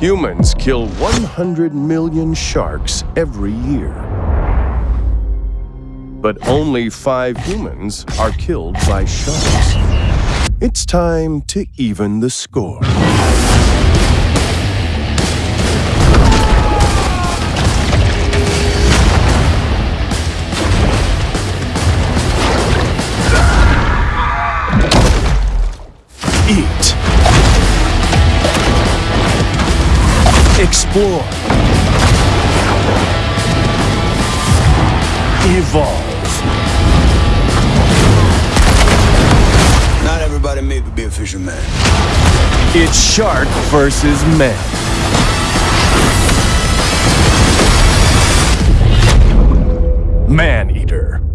Humans kill 100 million sharks every year. But only five humans are killed by sharks. It's time to even the score. Eat. Explore. Evolve. Not everybody made to be a fisherman. It's shark versus man. Maneater.